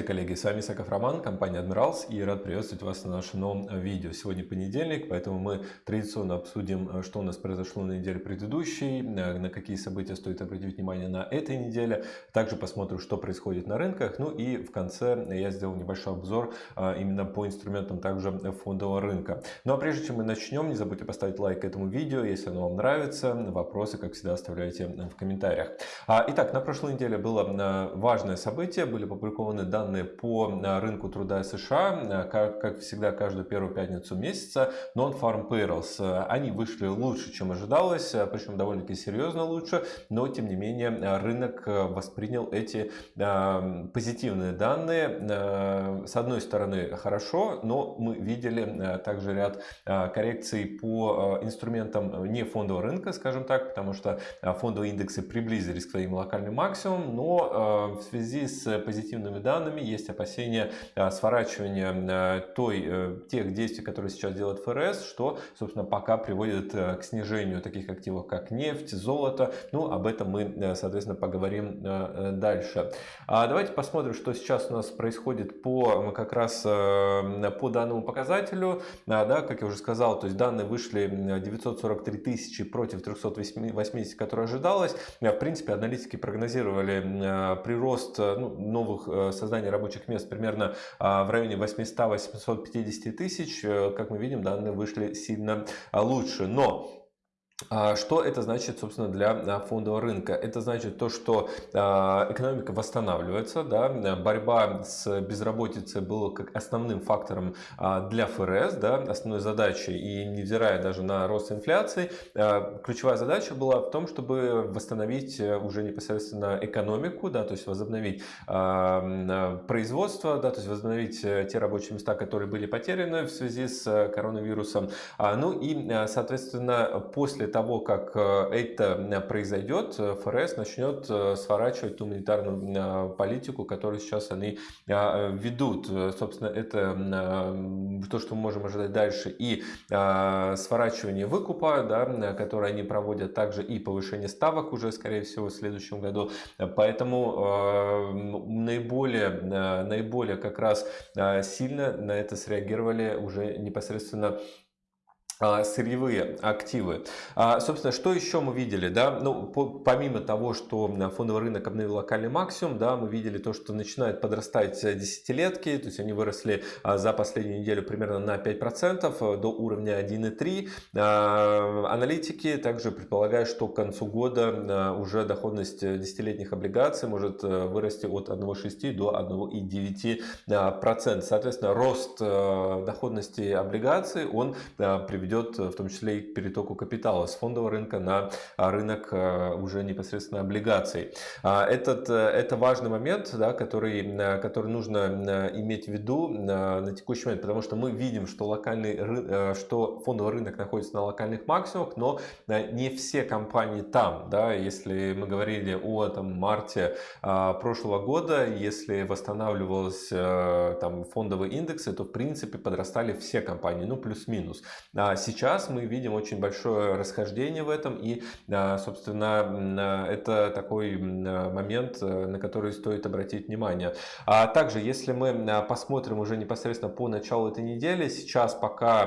Здравствуйте, коллеги! С вами Саков Роман, компания Admirals и рад приветствовать вас на нашем новом видео. Сегодня понедельник, поэтому мы традиционно обсудим, что у нас произошло на неделе предыдущей, на какие события стоит обратить внимание на этой неделе. Также посмотрим, что происходит на рынках. Ну и в конце я сделал небольшой обзор именно по инструментам также фондового рынка. Ну а прежде чем мы начнем, не забудьте поставить лайк этому видео, если оно вам нравится. Вопросы, как всегда, оставляйте в комментариях. А, итак, на прошлой неделе было важное событие, были опубликованы опубликованы данные по э, рынку труда США, э, как, как всегда, каждую первую пятницу месяца, Non-Farm Payrolls. Э, они вышли лучше, чем ожидалось, причем довольно-таки серьезно лучше, но тем не менее рынок воспринял эти позитивные данные. С одной стороны, хорошо, но мы видели также ряд коррекций по инструментам не фондового рынка, скажем так, потому что фондовые индексы приблизились к своим локальным максимумам, но в связи с позитивными данными данными, есть опасения а, сворачивания а, той, э, тех действий, которые сейчас делает ФРС, что, собственно, пока приводит э, к снижению таких активов, как нефть, золото. Ну, об этом мы, э, соответственно, поговорим дальше. А давайте посмотрим, что сейчас у нас происходит по как раз по данному показателю. Да, как я уже сказал, то есть данные вышли 943 тысячи против 380, которые ожидалось. В принципе, аналитики прогнозировали прирост ну, новых создания рабочих мест примерно а, в районе 800-850 тысяч. Э, как мы видим, данные вышли сильно а, лучше. Но что это значит, собственно, для а, фондового рынка? Это значит то, что а, экономика восстанавливается, да, борьба с безработицей была как основным фактором для ФРС, да, основной задачей, и невзирая даже на рост инфляции, ключевая задача была в том, чтобы восстановить э, уже непосредственно экономику, да, то есть возобновить производство, да, то есть возобновить э, те рабочие места, которые были потеряны в связи с э, коронавирусом. Ну и, соответственно, после того, как э, это произойдет, э, ФРС начнет э, сворачивать ту монетарную политику, которую сейчас они ведут. Собственно, это то, что мы можем ожидать дальше. И сворачивание выкупа, да, которое они проводят, также и повышение ставок уже, скорее всего, в следующем году. Поэтому наиболее, наиболее как раз сильно на это среагировали уже непосредственно сырьевые активы. А, собственно, что еще мы видели? Да? Ну, по, помимо того, что фондовый рынок обновил локальный максимум, да, мы видели то, что начинают подрастать десятилетки, то есть они выросли а, за последнюю неделю примерно на 5% а, до уровня 1,3. А, аналитики также предполагают, что к концу года а, уже доходность десятилетних облигаций может а, вырасти от 1,6 до 1,9%. Соответственно, рост а, доходности облигаций, он а, приведет ведет э, в том числе и к перетоку капитала с фондового рынка на а, рынок э, уже непосредственно облигаций. А, этот, э, это важный момент, да, который, который нужно иметь в виду на текущий момент, потому что мы видим, что, локальный, что фондовый рынок находится на локальных максимумах, но не все компании там. Да, если мы говорили о там, марте а, прошлого года, если восстанавливался там, фондовые индексы, то в принципе подрастали все компании, ну плюс-минус. Сейчас мы видим очень большое расхождение в этом, и, собственно, это такой момент, э, на который стоит обратить внимание. А также, если мы посмотрим уже непосредственно по началу этой недели, сейчас пока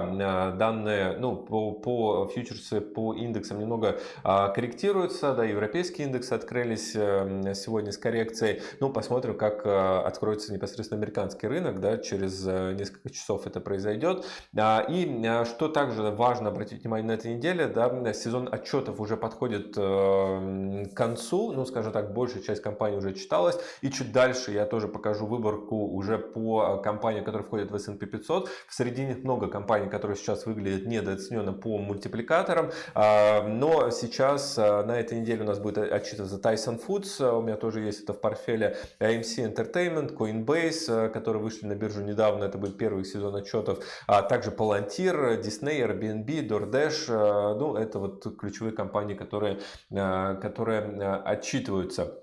данные ну, по, по фьючерсы, по индексам немного а, корректируются, да, европейские индексы открылись э, сегодня с коррекцией, ну, посмотрим, как э, откроется непосредственно американский рынок, да, через несколько часов это произойдет. А, и что также важно обратить внимание на этой неделе, да, сезон отчетов уже подходит э, к концу, ну, скажем так, большая часть компаний уже читалась, и чуть дальше я тоже покажу выборку уже по компаниям, которые входят в S&P 500. В среди них много компаний, которые сейчас выглядят недооцененно по мультипликаторам, э, но сейчас э, на этой неделе у нас будет отчитываться Tyson Foods, у меня тоже есть это в портфеле AMC Entertainment, Coinbase, которые вышли на биржу недавно, это будет первый сезон отчетов, а также Palantir, Disney, Airbnb, DoorDash, э, ну, это вот ключевые компании, которые, э, которые э, отчитываются.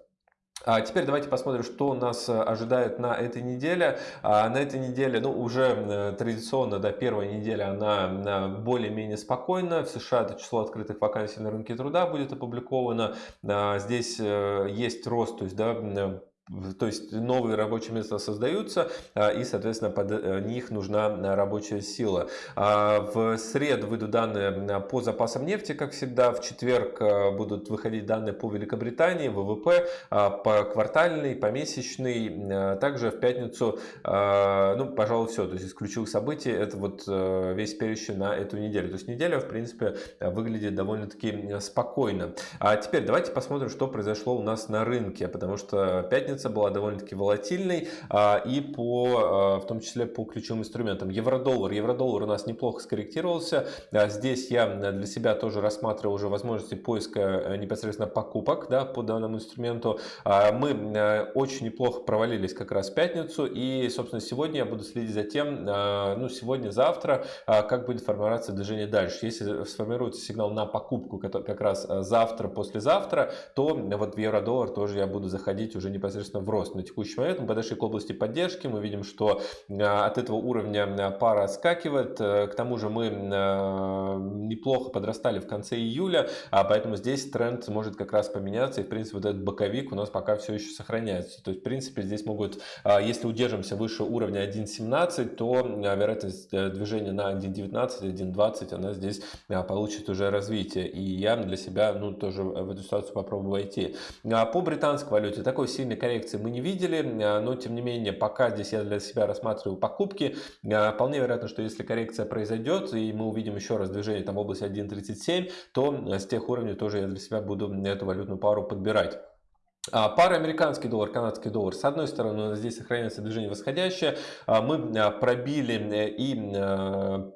А теперь давайте посмотрим, что нас ожидает на этой неделе. А на этой неделе, ну, уже традиционно, да, первая неделя, она более-менее спокойна. В США это число открытых вакансий на рынке труда будет опубликовано. Здесь есть рост, то есть, да, то есть новые рабочие места создаются, и, соответственно, под них нужна рабочая сила. В среду выйдут данные по запасам нефти, как всегда. В четверг будут выходить данные по Великобритании, ВВП, по квартальный, помесячный. Также в пятницу, ну, пожалуй, все. То есть из ключевых событий это вот весь перечень на эту неделю. То есть неделя, в принципе, выглядит довольно-таки спокойно. А теперь давайте посмотрим, что произошло у нас на рынке, потому что пятница была довольно-таки волатильной а, и по, а, в том числе по ключевым инструментам. Евро-доллар. Евро-доллар у нас неплохо скорректировался. А, здесь я для себя тоже рассматривал уже возможности поиска э, непосредственно покупок да, по данному инструменту. Мы э, очень неплохо провалились как раз в пятницу и, собственно, сегодня я буду следить за тем, ну, сегодня-завтра, как будет формироваться движение дальше. Если сформируется сигнал на покупку как раз завтра, послезавтра, то вот в евро-доллар тоже я буду заходить уже непосредственно в рост. На текущий момент мы подошли к области поддержки, мы видим, что а, от этого уровня а, пара отскакивает, э, к тому же мы а, неплохо подрастали в конце июля, поэтому здесь тренд может как раз поменяться, и в принципе вот этот боковик у нас пока все еще сохраняется. То есть в принципе здесь могут, если удержимся выше уровня 1.17, то вероятность э, движения на 1.19, 1.20, она здесь получит уже развитие. И я для себя ну, тоже в эту ситуацию попробую войти. А по британской валюте такой сильной коррекции мы не видели, а, но тем не менее пока здесь я для себя рассматриваю покупки. А, вполне вероятно, что если коррекция произойдет и мы увидим еще раз движение там в области 1.37, то с тех уровней тоже я для себя буду эту валютную пару подбирать. А, пара американский доллар, канадский доллар. С одной стороны, здесь сохраняется движение восходящее. А, мы а, пробили э, и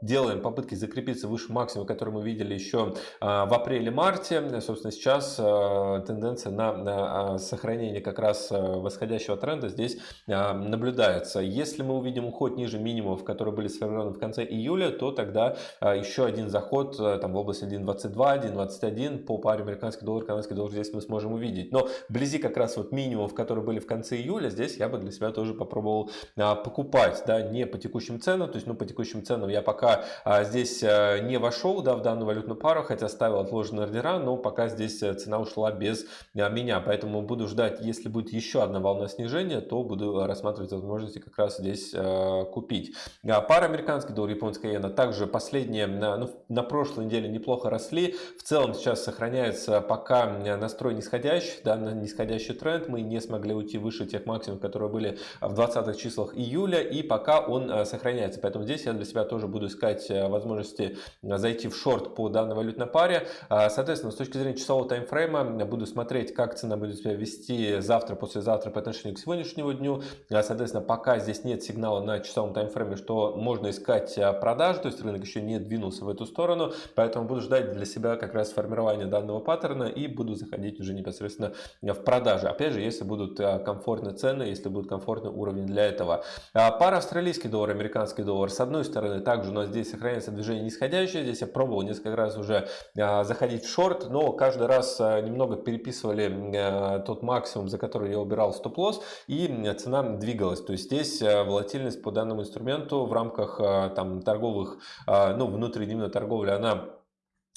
делаем попытки закрепиться выше максимума, который мы видели еще в апреле-марте. Собственно, сейчас тенденция на сохранение как раз восходящего тренда здесь наблюдается. Если мы увидим уход ниже минимумов, которые были сформированы в конце июля, то тогда еще один заход там, в область 1.22, 1.21 по паре американский доллар, канадский доллар здесь мы сможем увидеть. Но вблизи вблизи как раз вот минимумов, которые были в конце июля, здесь я бы для себя тоже попробовал а, покупать, да, не по текущим ценам, то есть, ну, по текущим ценам я пока а, здесь а, не вошел, да, в данную валютную пару, хотя ставил отложенные ордера, но пока здесь э, цена ушла без меня, поэтому буду ждать, если будет еще одна волна снижения, то буду рассматривать возможности как раз здесь купить. А, пара американский доллар, японская иена, также последние, ну, на прошлой неделе неплохо росли, в целом сейчас сохраняется пока настрой нисходящий, да, нисходящий нисходящий тренд, мы не смогли уйти выше тех максимумов, которые были в 20 числах июля, и пока он э, сохраняется. Поэтому здесь я для себя тоже буду искать э, возможности зайти в шорт по данной валютной паре. Соответственно, с точки зрения часового таймфрейма, буду смотреть, как цена будет себя вести завтра, послезавтра по отношению к сегодняшнему дню. Соответственно, пока здесь нет сигнала на часовом таймфрейме, что можно искать продажи, то есть рынок еще не двинулся в эту сторону, поэтому буду ждать для себя как раз формирования данного паттерна и буду заходить уже непосредственно в продажи. Опять же, если будут э, комфортные цены, если будет комфортный уровень для этого. А, пара австралийский доллар, американский доллар. С одной стороны, также у нас здесь сохраняется движение нисходящее. Здесь я пробовал несколько раз уже а, заходить в шорт, но каждый раз немного переписывали тот максимум, за который я убирал стоп-лосс, и цена двигалась. То есть здесь волатильность по данному инструменту в рамках там, торговых, ну, внутридневной торговли, она а,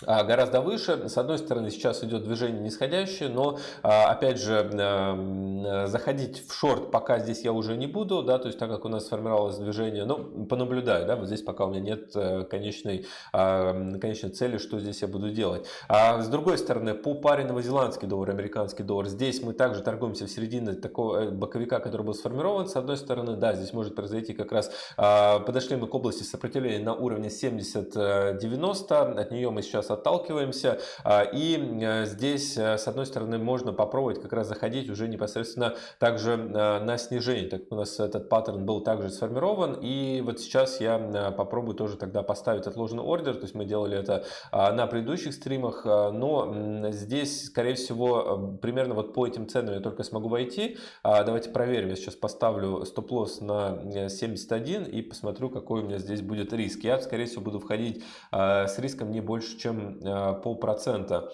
гораздо выше. С одной стороны, сейчас идет движение нисходящее, но, а, опять же, эм, заходить в шорт пока здесь я уже не буду, да, то есть так как у нас сформировалось движение, ну, понаблюдаю, да, вот здесь пока у меня нет э, конечной, а, конечной цели, что здесь я буду делать. А с другой стороны, по паре новозеландский доллар, американский доллар, здесь мы также торгуемся в середине такого э, боковика, который был сформирован. С одной стороны, да, здесь может произойти как раз, подошли мы к области сопротивления на уровне 70-90, от нее мы сейчас сейчас отталкиваемся. А, и э, здесь, э, с одной стороны, можно попробовать как раз заходить уже непосредственно также э, на снижение, так у нас этот паттерн был также сформирован. И вот сейчас я попробую тоже тогда поставить отложенный ордер, то есть мы делали это а, на предыдущих стримах, но здесь, скорее всего, примерно вот по этим ценам я только смогу войти. А, давайте проверим, я сейчас поставлю стоп-лосс на 71 и посмотрю, какой у меня здесь будет риск. Я, скорее всего, буду входить с риском не больше, чем чем полпроцента. а,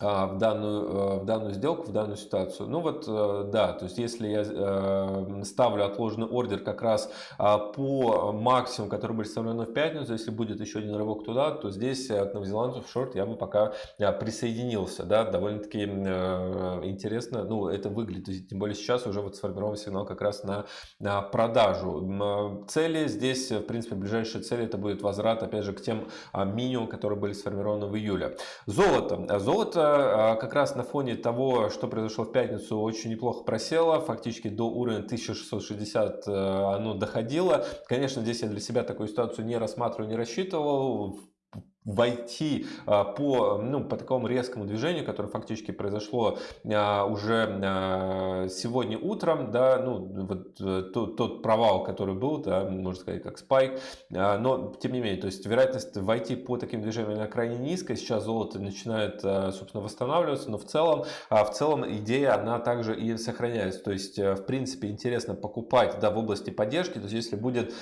в данную, э, в данную сделку, в данную ситуацию. Ну вот, э, да, то есть если я э, ставлю отложенный ордер как раз а, по максимуму, который будет представлен в пятницу, если будет еще один рывок туда, то здесь к новозеландцу шорт я бы пока присоединился, да, довольно-таки интересно, ну, это выглядит, тем более сейчас уже вот сформирован сигнал как раз на, на продажу. Цели здесь, в принципе, ближайшие цели это будет возврат, опять же, к тем минимумам, которые были сформированы в июле. Золото. Золото а, как раз на фоне того, что произошло в пятницу, очень неплохо просело. Фактически до уровня 1660 э, оно доходило. Конечно, здесь я для себя такую ситуацию не рассматриваю, не рассчитывал войти а, по, ну, по такому резкому движению, которое фактически произошло а, уже а, сегодня утром, да, ну, вот э, тот, тот провал, который был, да, можно сказать, как спайк, но тем не менее, то есть вероятность войти по таким движениям на крайне низкая, сейчас золото начинает, собственно, восстанавливаться, но в целом, в целом идея, она также и сохраняется, то есть, э, в принципе, интересно покупать, да, в области поддержки, то есть, если будет,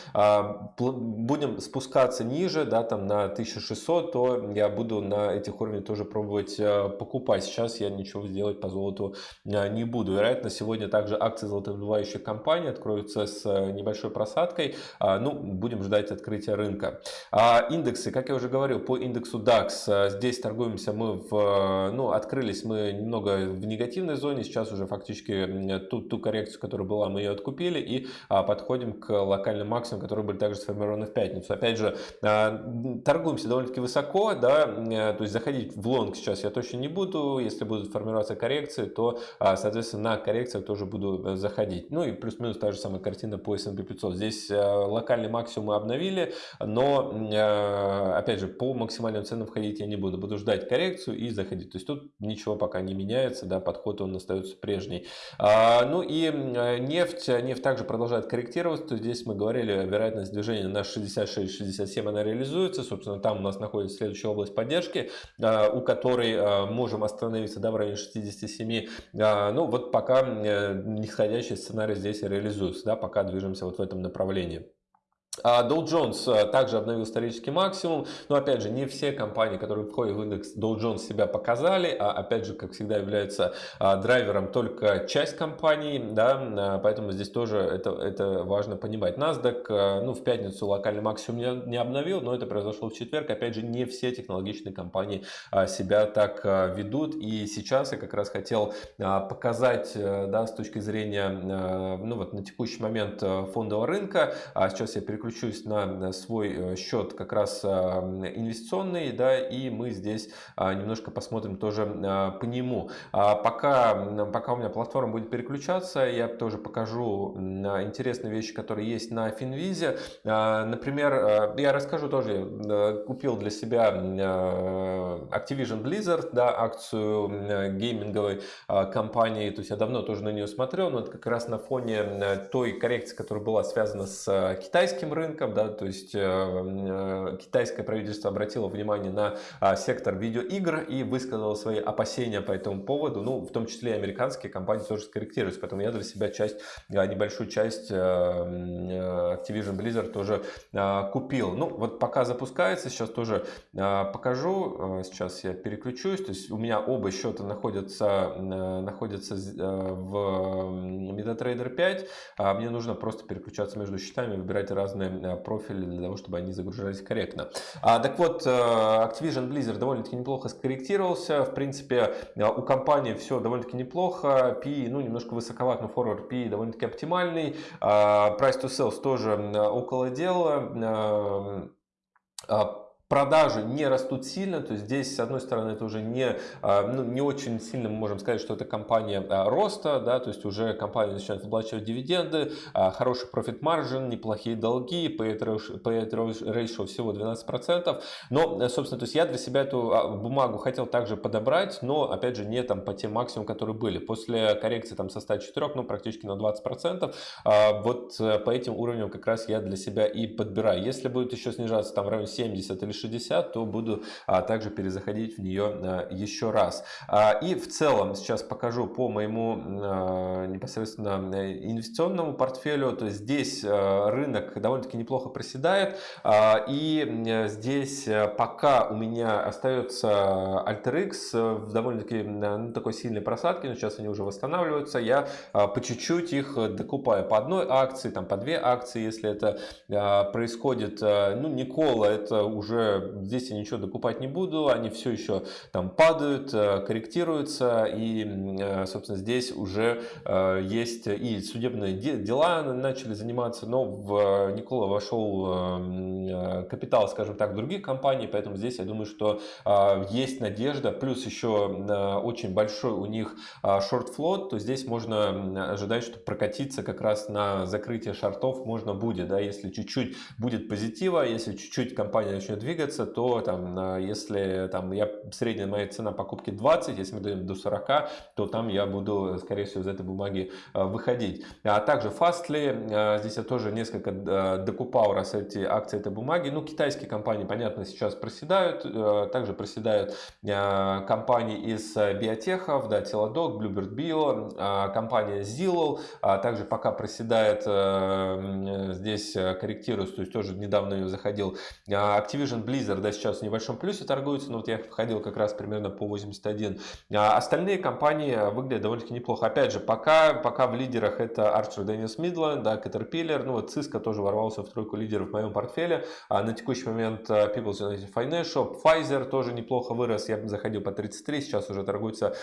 будем спускаться ниже, да, там на 1600, 500, то я буду на этих уровнях тоже пробовать э, покупать. Сейчас я ничего сделать по золоту э, не буду. Вероятно, сегодня также акции золотодобывающих компаний откроются с э, небольшой просадкой. А, ну, будем ждать открытия рынка. А, индексы, как я уже говорил, по индексу DAX здесь торгуемся мы в, ну, открылись мы немного в негативной зоне. Сейчас уже фактически ту, ту коррекцию, которая была, мы ее откупили и а, подходим к локальным максимумам, которые были также сформированы в пятницу. Опять же, торгуемся довольно-таки высоко, да, э, то есть заходить в лонг сейчас я точно не буду, если будут формироваться коррекции, то, а, соответственно, на коррекциях тоже буду э, заходить. Ну и плюс-минус та же самая картина по S&P 500. Здесь э, локальный максимум мы обновили, но, опять же, по максимальным ценам входить я не буду, буду ждать коррекцию и заходить. То есть тут ничего пока не меняется, да, подход он остается прежний. А, ну и нефть, нефть также продолжает корректироваться, то здесь мы говорили, вероятность движения на 66-67 она реализуется, собственно, там у нас находится находится следующая область поддержки, а, у которой а, можем остановиться да, в районе 67. А, ну вот пока э, нисходящий сценарий здесь реализуется, да, пока движемся вот в этом направлении. А Dow Jones а, также обновил исторический максимум, но опять же не все компании, которые входят в индекс Dow Jones себя показали, а опять же, как всегда, является а, драйвером только часть компаний, да, поэтому здесь тоже это, это важно понимать. NASDAQ, ну, в пятницу локальный максимум не, не обновил, но это произошло в четверг, опять же, не все технологичные компании себя так ведут, и сейчас я как раз хотел показать, э, да, с точки зрения, ну, вот на текущий момент э, фондового рынка, сейчас я переключу переключусь на свой э, счет как раз а, инвестиционный, да, и мы здесь а, немножко посмотрим тоже а, по нему. Пока, пока у меня платформа будет переключаться, я тоже покажу интересные вещи, которые есть на Финвизе. Например, я расскажу тоже, купил для себя Activision Blizzard, да, акцию гейминговой компании, то есть я давно тоже на нее смотрел, но это как раз на фоне той коррекции, которая была связана с китайским рынком, да, то есть э, э, китайское правительство обратило внимание на а, сектор видеоигр и высказало свои опасения по этому поводу, ну, в том числе и американские компании тоже скорректируются, поэтому я для себя часть, а, небольшую часть э, Activision Blizzard тоже а, купил. Ну, вот пока запускается, сейчас тоже покажу, сейчас я переключусь, то есть у меня оба счета находятся, находятся в MetaTrader 5, мне нужно просто переключаться между счетами, выбирать разные разные э, профили для того, чтобы они загружались корректно. А, так вот, э, Activision Blizzard довольно-таки неплохо скорректировался. В принципе, э, у компании все довольно-таки неплохо. P, ну, немножко высоковат, но forward P довольно-таки оптимальный. А, price to sales тоже около дела а, продажи не растут сильно, то есть здесь, с одной стороны, это уже не, а, ну, не очень сильно мы можем сказать, что это компания а, роста, да, то есть уже компания начинает выплачивать дивиденды, а, хороший профит маржин, неплохие долги, payout ratio всего 12%, но, собственно, то есть я для себя эту бумагу хотел также подобрать, но, опять же, не там по тем максимумам, которые были. После коррекции там со 104, ну, практически на 20%, вот э, по этим уровням как раз я для себя и подбираю. Если будет еще снижаться там в районе 70 или 60, то буду также перезаходить в нее еще раз. И в целом сейчас покажу по моему непосредственно инвестиционному портфелю. То есть здесь рынок довольно-таки неплохо проседает. И здесь пока у меня остается AlterX в довольно-таки ну, такой сильной просадке, но сейчас они уже восстанавливаются. Я по чуть-чуть их докупаю по одной акции, там по две акции, если это происходит. Ну, Никола, это уже здесь я ничего докупать не буду, они все еще там падают, корректируются, и, собственно, здесь уже есть и судебные дела начали заниматься, но в Никола вошел капитал, скажем так, других компаний, поэтому здесь я думаю, что есть надежда, плюс еще очень большой у них шорт-флот, то здесь можно ожидать, что прокатиться как раз на закрытие шортов можно будет, да, если чуть-чуть будет позитива, если чуть-чуть компания начнет двигаться, то там, если там я средняя моя цена покупки 20, если мы дойдем до 40, то там я буду, скорее всего, из этой бумаги выходить. А также Fastly, здесь я тоже несколько докупал раз эти акции этой бумаги. Ну, китайские компании, понятно, сейчас проседают, также проседают компании из биотехов, да, Teladoc, Bluebird Bio, компания Zillow, также пока проседает, здесь корректируется, то есть тоже недавно ее заходил. Activision Blizzard, да, сейчас в небольшом плюсе торгуется, но вот я входил как раз примерно по 81. Остальные компании выглядят довольно-таки неплохо. Опять же, пока, пока в лидерах это Archer Daniels Midland, да, Caterpillar, ну вот Cisco тоже ворвался в тройку лидеров в моем портфеле. А на текущий момент People's United Financial, Pfizer тоже неплохо вырос, я заходил по 33, сейчас уже торгуется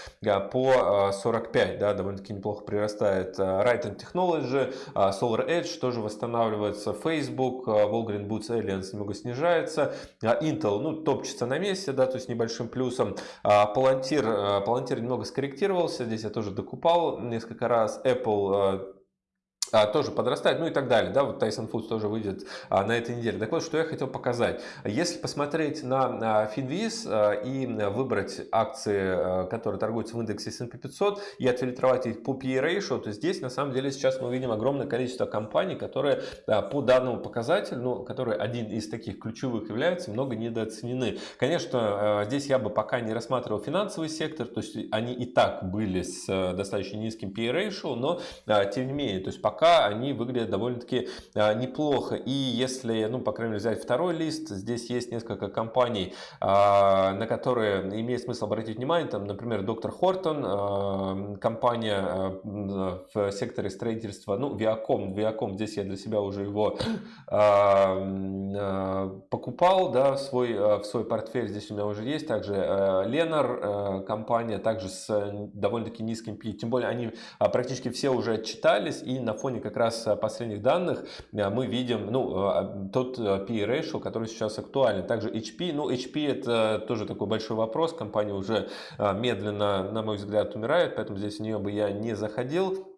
по 45, да, довольно-таки неплохо прирастает. Right Technology, Solar Edge тоже восстанавливается, Facebook, Walgreen Boots Alliance немного снижается, Intel, ну, топчется на месте, да, то есть небольшим плюсом. Palantir, Palantir немного скорректировался, здесь я тоже докупал несколько раз. Apple а, тоже подрастает, ну и так далее. Да, вот Tyson Foods тоже выйдет а, на этой неделе. Так вот, что я хотел показать. Если посмотреть на а, а, и выбрать акции, которые торгуются в индексе S&P 500 и отфильтровать их по PE ratio, то здесь на самом деле сейчас мы видим огромное количество компаний, которые по данному показателю, ну, который один из таких ключевых является, много недооценены. Конечно, здесь я бы пока не рассматривал финансовый сектор, то есть они и так были с достаточно низким PE ratio, но тем не менее, то есть пока пока они выглядят довольно-таки а, неплохо. И если, ну, по крайней мере, взять второй лист, здесь есть несколько компаний, а, на которые имеет смысл обратить внимание. Там, например, доктор Хортон, а, компания в секторе строительства, ну, Viacom, Viacom, здесь я для себя уже его покупал, да, в свой, в свой портфель, здесь у меня уже есть. Также Ленар, компания, также с довольно-таки низким PE, тем более они практически все уже отчитались и на фоне фоне как раз э, последних данных э, мы видим ну, э, тот PE ratio, который сейчас актуален. Также HP, ну HP это тоже такой большой вопрос, компания уже медленно, на мой взгляд, умирает, поэтому здесь в нее бы я не заходил.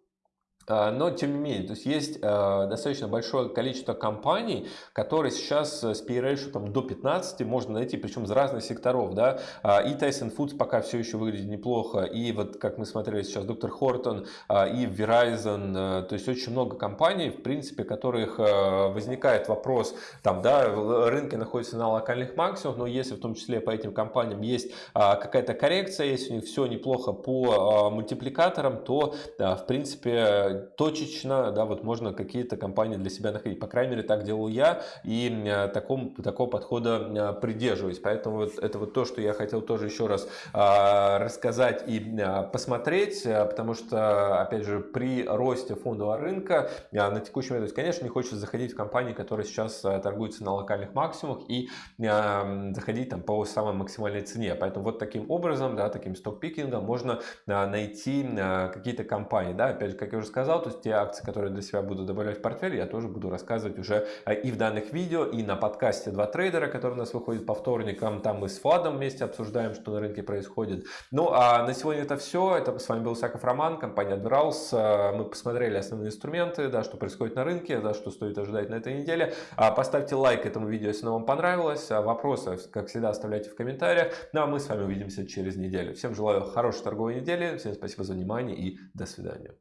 А, но, тем не менее, то есть есть э, достаточно большое количество компаний, которые сейчас с PE ratio там, до 15 можно найти, причем из разных секторов. Да? А, и Tyson Foods пока все еще выглядит неплохо, и вот как мы смотрели сейчас, доктор Хортон, и Verizon, то есть очень много компаний, в принципе, которых возникает вопрос, там, да, рынки находятся на локальных максимумах, но если в том числе по этим компаниям есть какая-то коррекция, если у них все неплохо по мультипликаторам, то, в принципе, точечно, да, вот можно какие-то компании для себя находить. По крайней мере, так делал я и э, таком, такого подхода э, придерживаюсь. Поэтому вот это вот то, что я хотел тоже еще раз а, рассказать и посмотреть, э, потому что, опять же, при росте фондового рынка на текущий момент, конечно, не хочется заходить в компании, которые сейчас торгуются на локальных максимумах и заходить там по самой максимальной цене. Поэтому вот таким образом, да, таким сток-пикингом можно найти какие-то компании. Да, опять же, как я уже сказал, сказал, то есть те акции, которые для себя буду добавлять в портфель, я тоже буду рассказывать уже э, и в данных видео, и на подкасте «Два трейдера», который у нас выходит по вторникам. Там мы с Владом вместе обсуждаем, что на рынке происходит. Ну, а на сегодня это все. Это с вами был Саков Роман, компания Admirals. Э, мы посмотрели основные инструменты, да, что происходит на рынке, да, что стоит ожидать на этой неделе. А поставьте лайк этому видео, если оно вам понравилось. А вопросы, как всегда, оставляйте в комментариях. Ну, а мы с вами увидимся через неделю. Всем желаю хорошей торговой недели. Всем спасибо за внимание и до свидания.